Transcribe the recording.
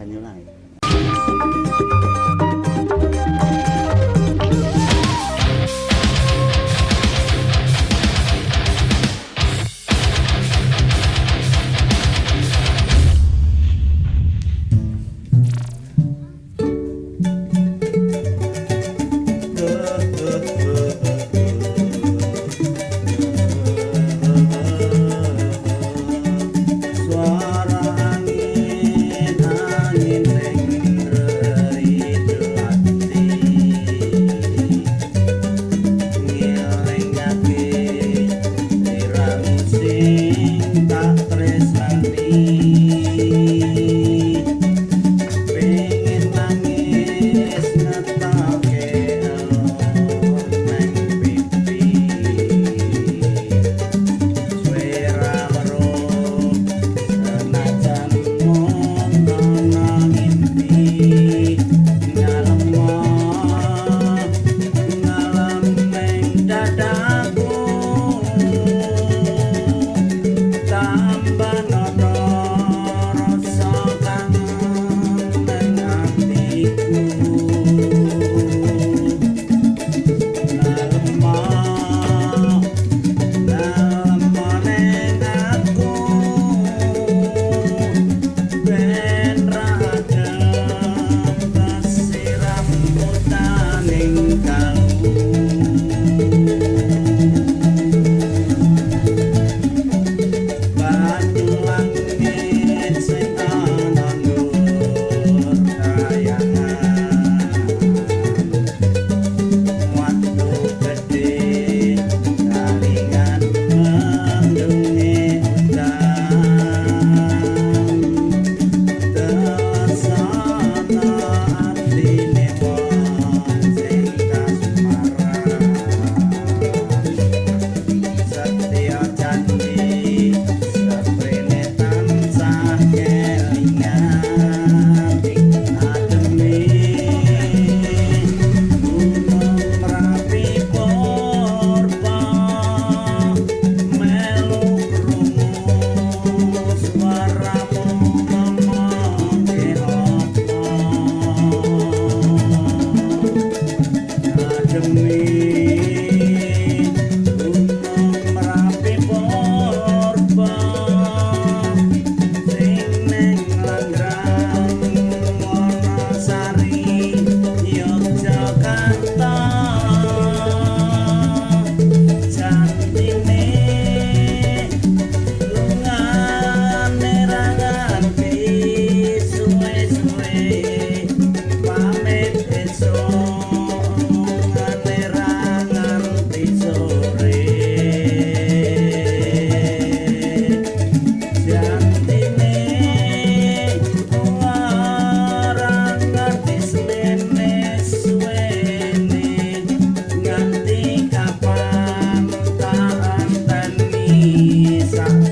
看牛奶。